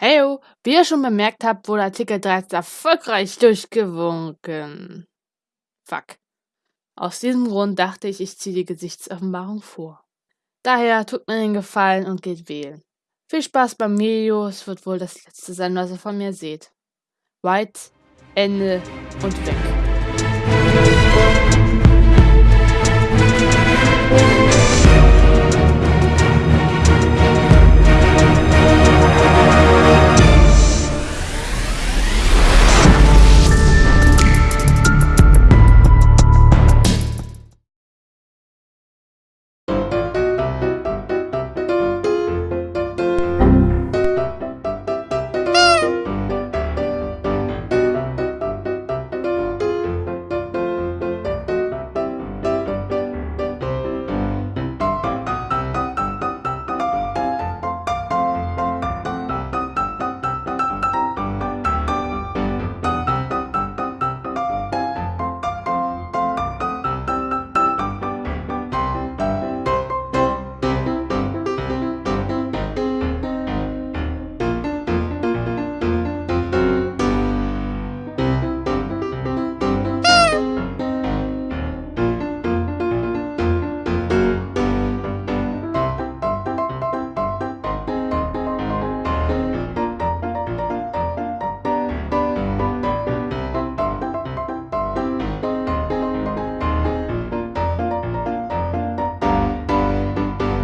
Heyo, wie ihr schon bemerkt habt, wurde Artikel 13 erfolgreich durchgewunken. Fuck. Aus diesem Grund dachte ich, ich ziehe die Gesichtsoffenbarung vor. Daher tut mir den Gefallen und geht wählen. Viel Spaß beim Video, es wird wohl das letzte sein, was ihr von mir seht. White, Ende und weg.